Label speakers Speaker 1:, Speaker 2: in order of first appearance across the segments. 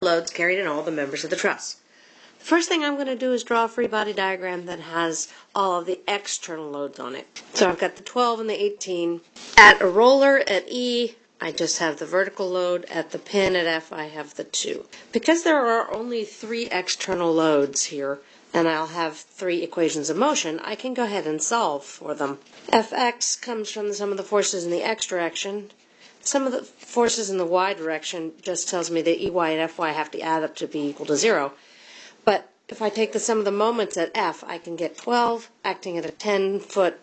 Speaker 1: loads carried in all the members of the truss. The first thing I'm going to do is draw a free body diagram that has all of the external loads on it. So I've got the 12 and the 18. At a roller at E, I just have the vertical load. At the pin at F, I have the 2. Because there are only three external loads here, and I'll have three equations of motion, I can go ahead and solve for them. Fx comes from the sum of the forces in the x direction. Sum of the forces in the y direction just tells me that Ey and Fy have to add up to be equal to zero. But if I take the sum of the moments at F, I can get 12 acting at a 10 foot,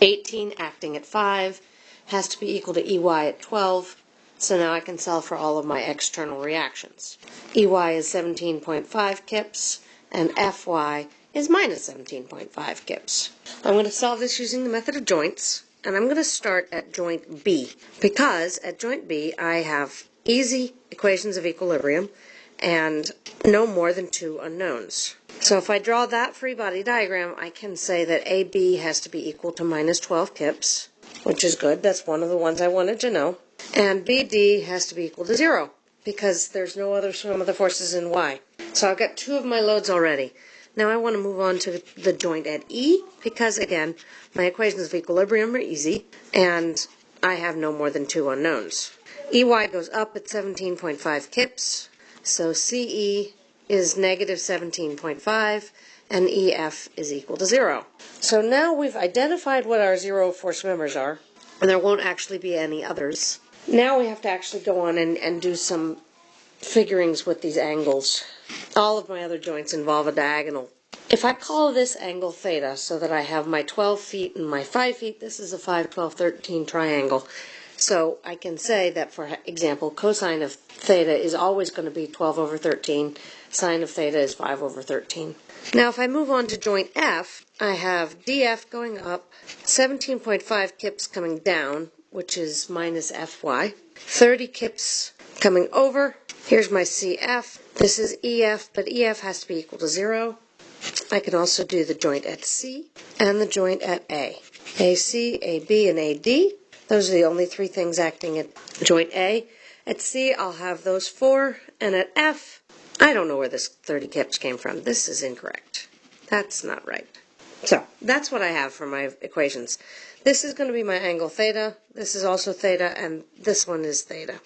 Speaker 1: 18 acting at 5, has to be equal to Ey at 12. So now I can solve for all of my external reactions. Ey is 17.5 kips, and Fy is minus 17.5 kips. I'm going to solve this using the method of joints. And I'm going to start at joint B because at joint B I have easy equations of equilibrium and no more than two unknowns. So if I draw that free body diagram, I can say that AB has to be equal to minus 12 kips, which is good. That's one of the ones I wanted to know. And BD has to be equal to zero because there's no other sum of the forces in Y. So I've got two of my loads already. Now I want to move on to the joint at E because, again, my equations of equilibrium are easy and I have no more than two unknowns. EY goes up at 17.5 kips, so CE is negative 17.5 and EF is equal to zero. So now we've identified what our zero force members are, and there won't actually be any others. Now we have to actually go on and, and do some figurings with these angles. All of my other joints involve a diagonal. If I call this angle theta so that I have my 12 feet and my 5 feet, this is a 5, 12, 13 triangle. So I can say that, for example, cosine of theta is always going to be 12 over 13. Sine of theta is 5 over 13. Now if I move on to joint F, I have dF going up, 17.5 kips coming down, which is minus Fy, 30 kips coming over, Here's my CF. This is EF, but EF has to be equal to 0. I can also do the joint at C and the joint at A. AC, AB, and AD. Those are the only three things acting at joint A. At C, I'll have those four. And at F, I don't know where this 30 kips came from. This is incorrect. That's not right. So that's what I have for my equations. This is going to be my angle theta. This is also theta, and this one is theta.